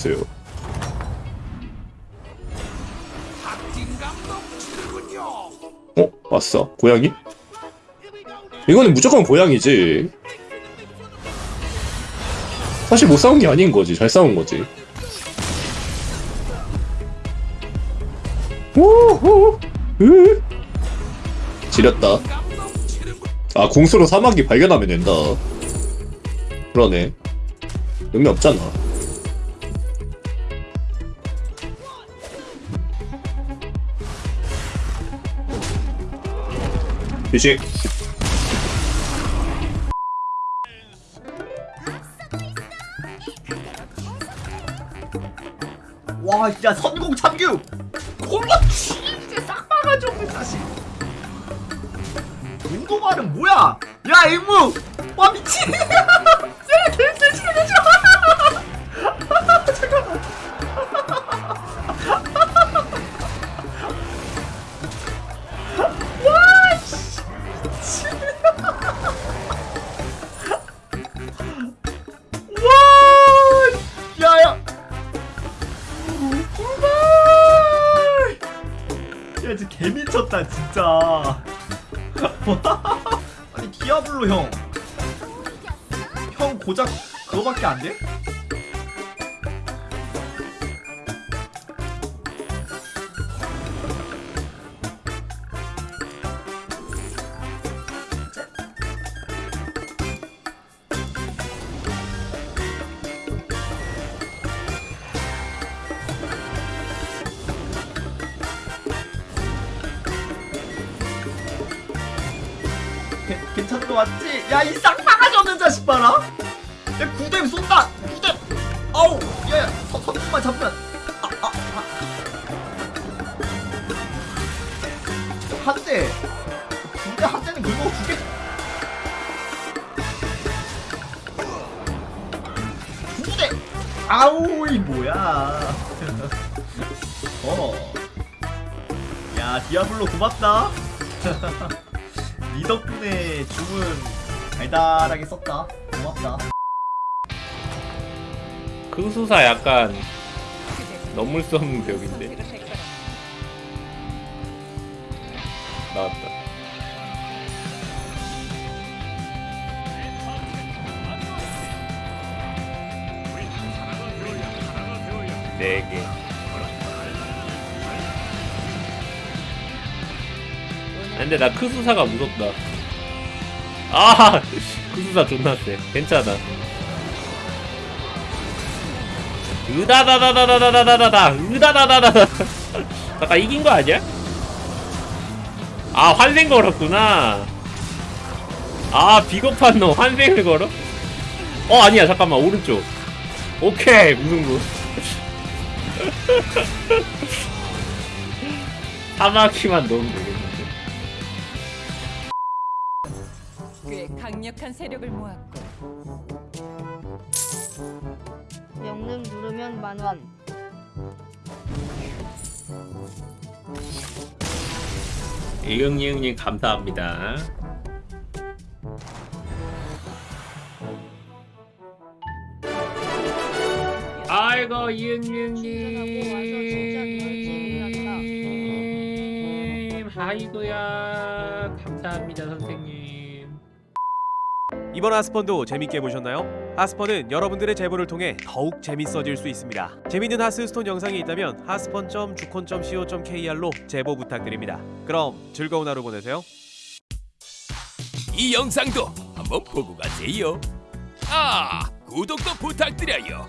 있어요. 어? 왔어. 고양이? 이거는 무조건 고양이지. 사실 못 싸운 게 아닌 거지. 잘 싸운 거지. 오호! 으 지렸다. 아, 궁수로 사막이 발견하면 된다. 그러네. 의미 없잖아. 휴식. 와, 야 선공 참규. 콜라 진짜 싹 막아줘 다시. 운동화는 뭐야? 야 임무. 와 미친. 야 개쎄지게 야 진짜 개미쳤다 진짜 아니 디아블로 형형 고작 그거밖에 안 돼? 괜- 괜찮은 거 맞지? 야 이 쌍바가지 없는 자식 봐라. 야 구댐 쏜다. 구댐. 어우 야야 선수만 잡으면. 아 아 아. 한대. 군대 한 대는 긁어 주게 두대. 아우 이 뭐야. 어야 디아블로 고맙다 니 덕분에 주문 달달하게 썼다. 고맙다. 그 수사 약간 넘을 수 없는 벽인데 나왔다 네개 근데 나 크수사가 무섭다. 아 크수사 존나 세. 괜찮아. 으다다다다다다다다다 으다다다다다. 아까 이긴 거 아니야? 아 환생 걸었구나. 아 비겁한 놈. 환생을 걸어? 어 아니야. 잠깐만. 오른쪽. 오케이. 무승부. 사마키만 넣으면 되겠 꽤 강력한 세력을 모았고. 명령 누르면 만원. 이응이응님 감사합니다. 아이고 이응이응님 아이고야 감사합니다 선생님 이번 하스펀도 재밌게 보셨나요? 하스펀은 여러분들의 제보를 통해 더욱 재밌어질 수 있습니다. 재밌는 하스스톤 영상이 있다면 하스펀.주콘.co.kr로 제보 부탁드립니다. 그럼 즐거운 하루 보내세요. 이 영상도 한번 보고 가세요. 아, 구독도 부탁드려요.